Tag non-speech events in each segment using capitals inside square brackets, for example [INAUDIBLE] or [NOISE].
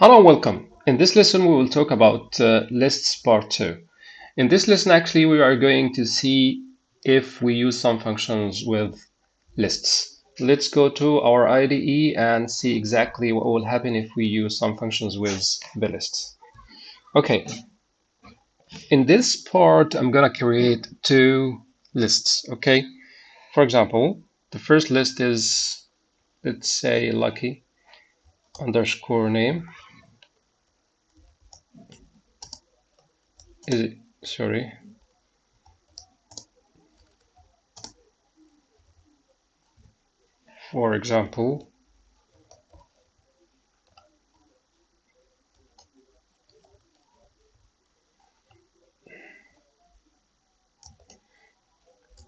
Hello and welcome. In this lesson we will talk about uh, lists part 2. In this lesson actually we are going to see if we use some functions with lists. Let's go to our IDE and see exactly what will happen if we use some functions with the lists. Okay, in this part I'm gonna create two lists, okay? For example, the first list is, let's say lucky underscore name is it sorry. For example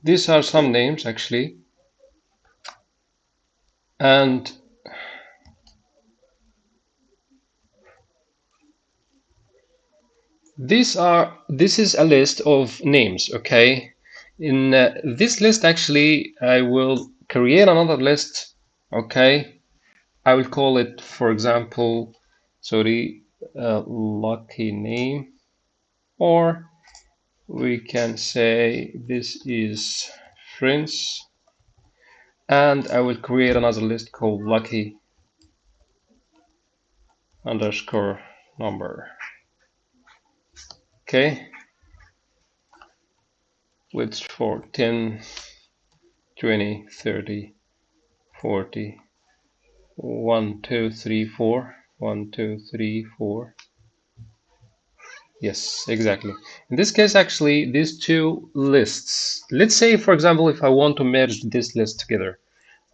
these are some names actually. And These are this is a list of names, okay? In uh, this list, actually, I will create another list, okay? I will call it, for example, sorry, uh, lucky name, or we can say this is friends, and I will create another list called lucky underscore number okay. Width for 10 20 30 40 1 2 3 4 1 2 3 4 yes exactly. In this case actually these two lists. Let's say for example if I want to merge this list together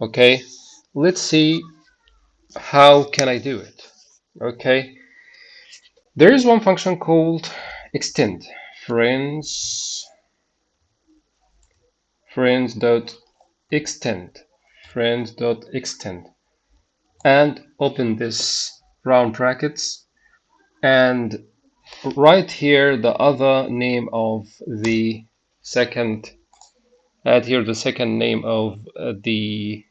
okay? Let's see how can I do it okay? There is one function called extend. Friends. Friends dot extend friends dot extend and open this round brackets. And right here the other name of the second add here the second name of uh, the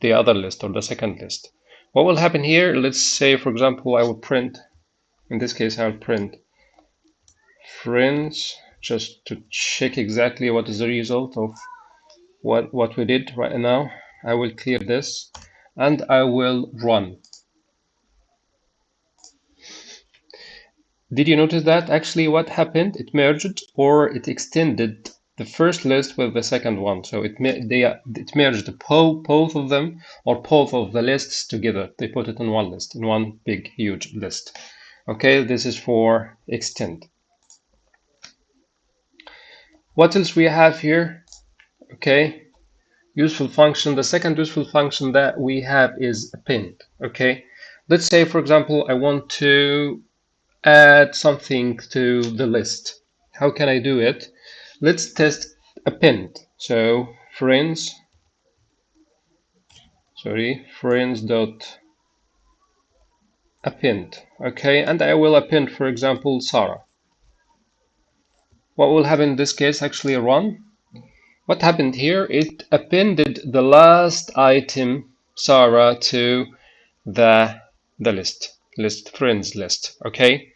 the other list or the second list. What will happen here? Let's say for example I will print. In this case I'll print friends just to check exactly what is the result of what what we did right now I will clear this and I will run. Did you notice that actually what happened? It merged or it extended the first list with the second one. So it they it merged both of them or both of the lists together. They put it in one list in one big huge list. Okay this is for extend what else we have here? Okay. Useful function. The second useful function that we have is append. Okay. Let's say for example I want to add something to the list. How can I do it? Let's test append. So friends. Sorry. Friends dot append. Okay. And I will append for example Sarah what will happen in this case? Actually run. What happened here? It appended the last item Sarah to the the list. List friends list. Okay?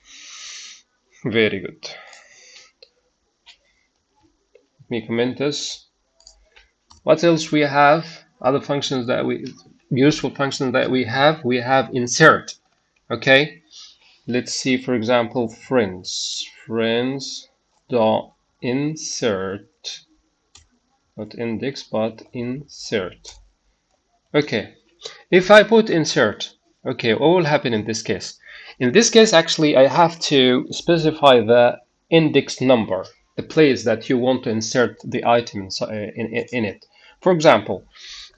Very good. Let me comment this. What else we have? Other functions that we useful functions that we have we have insert. Okay? Let's see for example friends. Friends dot insert not index but insert. Okay. If I put insert okay what will happen in this case? In this case actually I have to specify the index number the place that you want to insert the item in, uh, in, in it. For example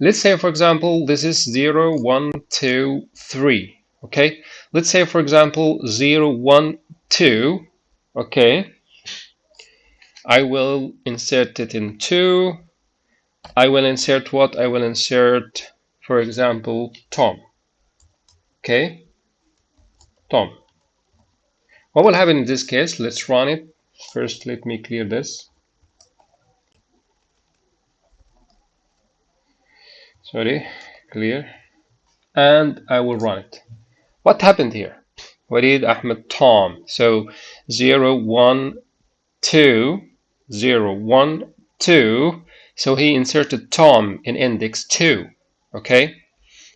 let's say for example this is 0 1 2 3 okay? Let's say for example 0 1 2 okay I will insert it in 2. I will insert what? I will insert, for example, Tom. Okay? Tom. What will happen in this case? Let's run it. First, let me clear this. Sorry, clear. And I will run it. What happened here? Walid, Ahmed, Tom. So 0, 1, 2, 0, 1, 2. So he inserted Tom in index 2. Okay?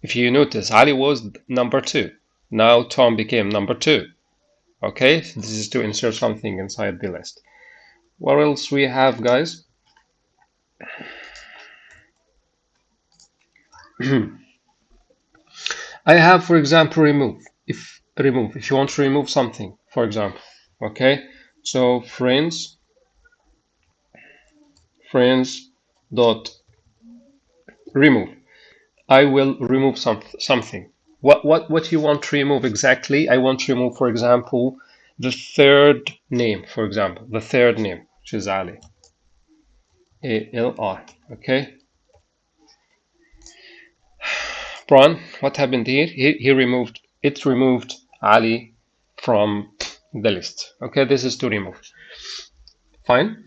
If you notice, Ali was number 2. Now Tom became number 2. Okay? This is to insert something inside the list. What else we have, guys? [CLEARS THROAT] I have, for example, remove. If remove, if you want to remove something, for example, okay. So friends, friends dot remove. I will remove some something. What what what you want to remove exactly? I want to remove, for example, the third name. For example, the third name, which is Ali. A L R. Okay. [SIGHS] Brian, what happened here? He, he removed, it removed Ali from the list. Okay, this is to remove. Fine.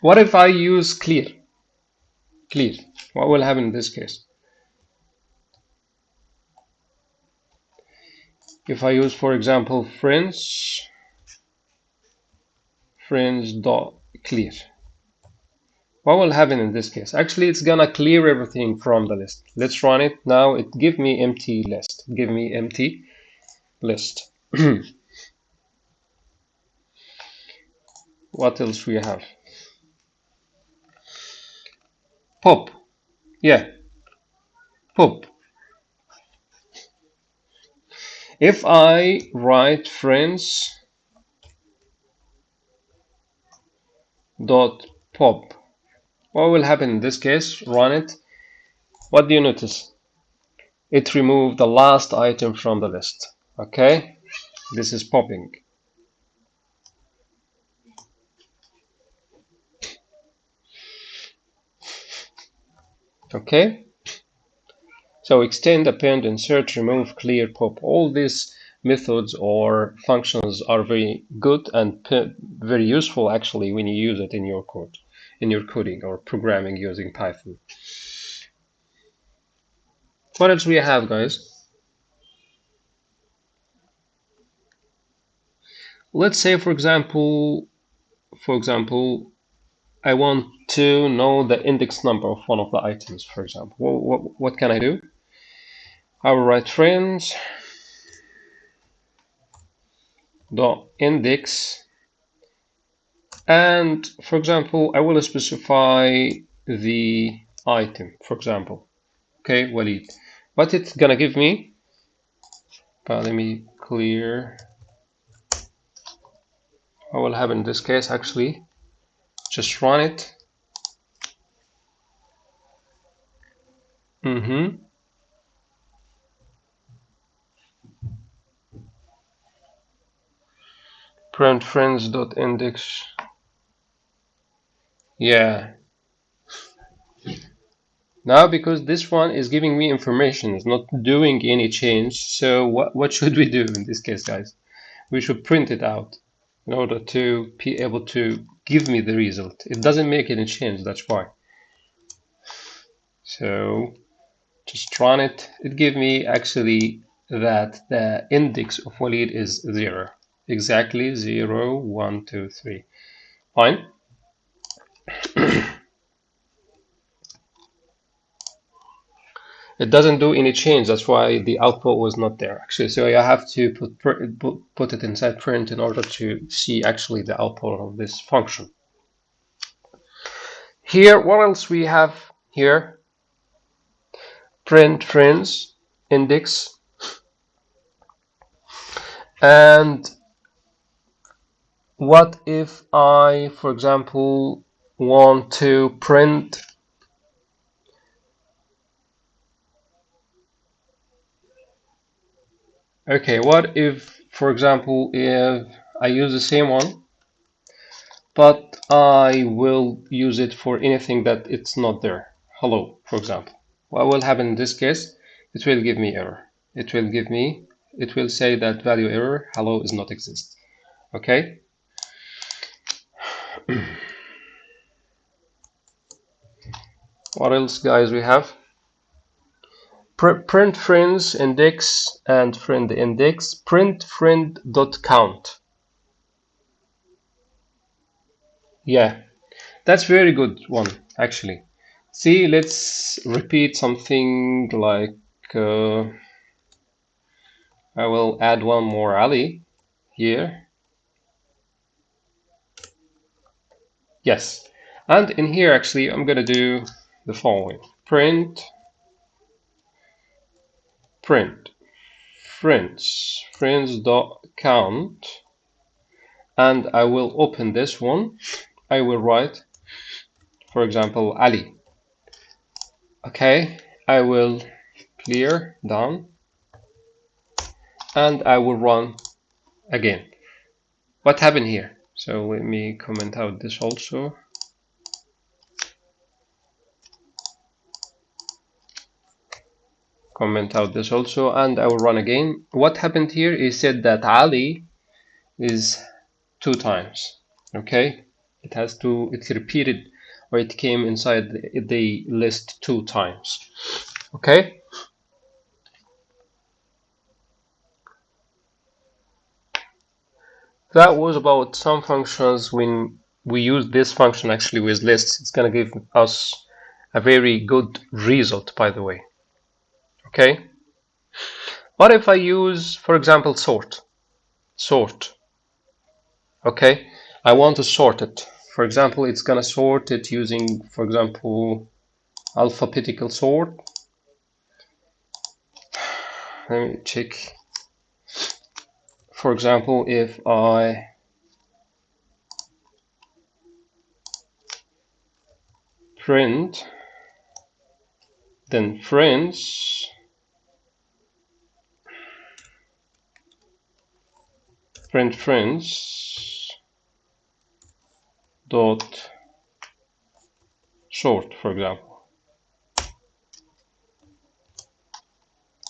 What if I use clear? Clear. What will happen in this case? If I use, for example, friends, friends dot clear what will happen in this case actually it's gonna clear everything from the list let's run it now it give me empty list give me empty list [CLEARS THROAT] what else we have pop yeah pop if I write friends dot pop what will happen in this case? Run it. What do you notice? It removed the last item from the list. Okay, this is popping. Okay, so extend, append, insert, remove, clear, pop. All these methods or functions are very good and very useful actually when you use it in your code in your coding or programming using Python. What else we have, guys? Let's say, for example, for example, I want to know the index number of one of the items, for example. What, what, what can I do? I will write friends dot index and for example I will specify the item for example okay Walid what it's gonna give me uh, let me clear what will happen in this case actually just run it mm-hmm print friends dot index yeah. Now, because this one is giving me information, it's not doing any change. So what, what should we do in this case, guys? We should print it out in order to be able to give me the result. It doesn't make any change, that's why. So just run it. It gives me actually that the index of Walid is zero. Exactly zero, one, two, three. Fine. [CLEARS THROAT] it doesn't do any change. That's why the output was not there actually. So I have to put put it inside print in order to see actually the output of this function. Here what else we have here? Print friends index. And what if I for example want to print okay what if for example if I use the same one but I will use it for anything that it's not there? Hello for example. What will happen in this case? It will give me error. It will give me it will say that value error hello is not exist. Okay? [CLEARS THROAT] What else guys we have print friends index and friend index print friend dot count. Yeah that's very good one actually. See let's repeat something like uh, I will add one more Ali here. Yes and in here actually I'm gonna do the following. Print print. Friends friends dot count and I will open this one. I will write for example Ali. Okay. I will clear down. And I will run again. What happened here? So let me comment out this also comment out this also and I will run again. What happened here is said that Ali is two times okay? It has to it's repeated or it came inside the, the list two times okay? That was about some functions when we use this function actually with lists. It's going to give us a very good result by the way okay? What if I use for example sort? Sort. Okay? I want to sort it. For example it's gonna sort it using for example alphabetical sort. [SIGHS] Let me check. For example if I print then friends print friends dot sort for example.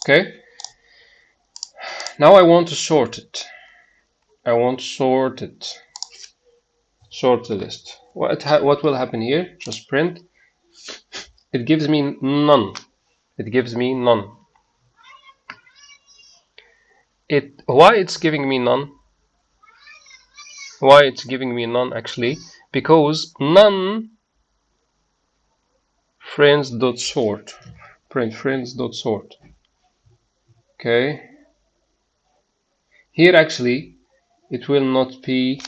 Okay. Now I want to sort it. I want to sort it. Sort the list. What what will happen here? Just print. It gives me none. It gives me none. It why it's giving me none why it's giving me none actually. Because none friends dot sort. Print friends dot sort. Okay? Here actually it will not be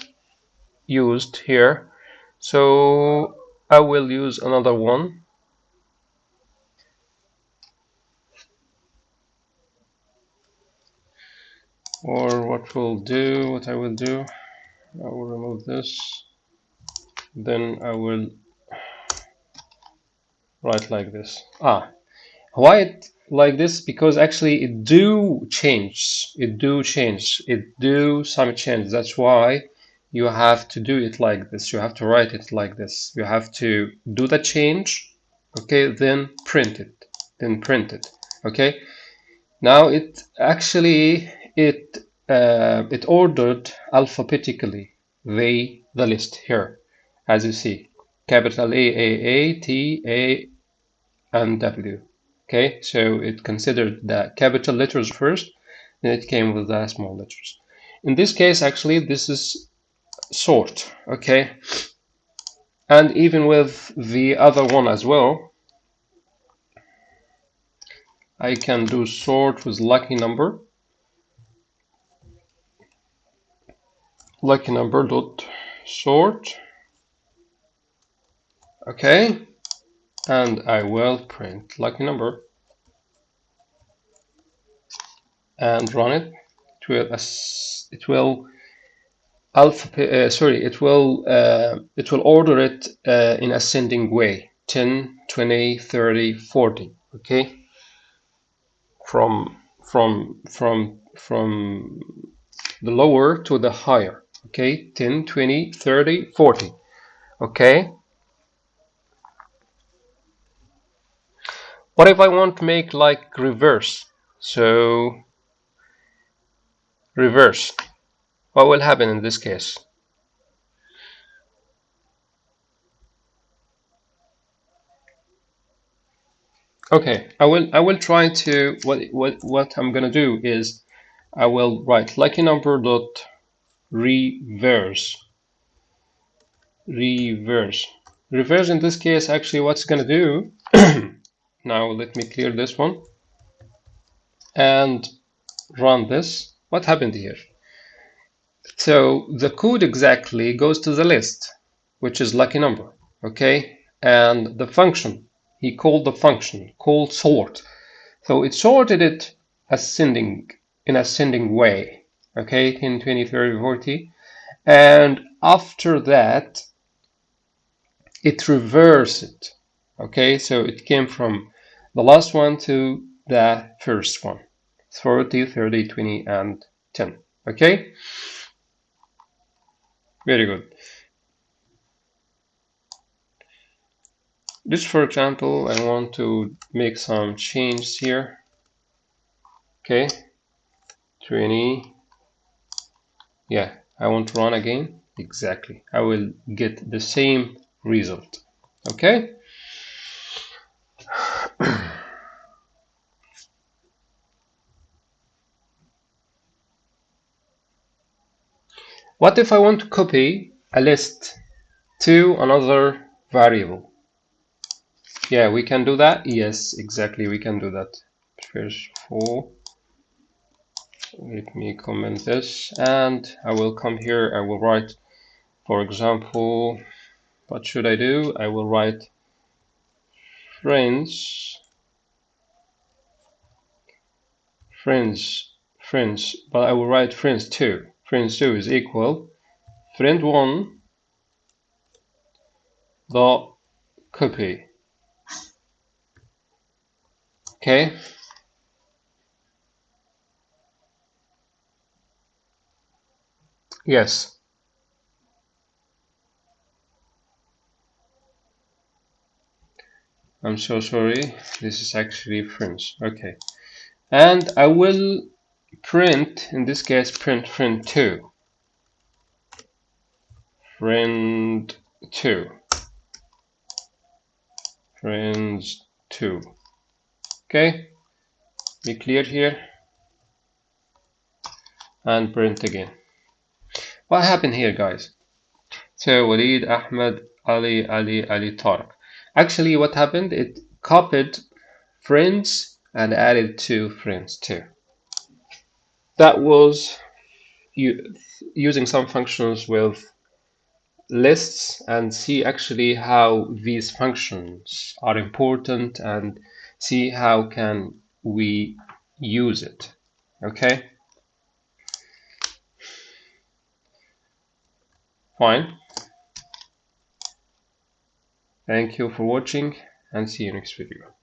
used here. So I will use another one. Or what we'll do what I will do I will remove this. Then I will write like this. Ah why it like this because actually it do change. It do change. It do some change. That's why you have to do it like this. You have to write it like this. You have to do the change okay then print it then print it okay? Now it actually it uh, it ordered alphabetically. The the list here as you see. Capital A A A T A and W. Okay so it considered the capital letters first then it came with the small letters. In this case actually this is sort okay? And even with the other one as well I can do sort with lucky number lucky number dot sort. Okay. And I will print lucky number. And run it. It will it will alphabet uh, sorry it will uh, it will order it uh, in ascending way. 10 20 30 40 okay? From from from from the lower to the higher okay 10 20 30 40 okay. What if I want to make like reverse? So reverse. What will happen in this case? Okay, I will I will try to what what what I'm gonna do is I will write lucky number dot reverse. Reverse. Reverse in this case actually what's gonna do [CLEARS THROAT] now let me clear this one and run this. What happened here? So the code exactly goes to the list which is lucky number okay? And the function he called the function called sort. So it sorted it ascending in ascending way okay 10 20 30 40 and after that it reversed. It okay so it came from the last one to the first one. 40 30 20 and 10 okay? Very good. Just for example, I want to make some changes here. Okay, 20. Yeah, I want to run again. Exactly. I will get the same result. Okay. what if I want to copy a list to another variable? Yeah, we can do that. Yes, exactly, we can do that. First four. Let me comment this and I will come here. I will write, for example, what should I do? I will write friends, friends, friends, but I will write friends 2. Friends 2 is equal friend 1 the copy Okay. Yes. I'm so sorry. This is actually French. Okay. And I will print, in this case, print friend 2. Friend 2. Friends 2 okay be clear here and print again what happened here guys? So Walid Ahmed Ali Ali Ali Tariq actually what happened? It copied friends and added two friends too. That was using some functions with lists and see actually how these functions are important and see how can we use it. Okay fine. Thank you for watching and see you next video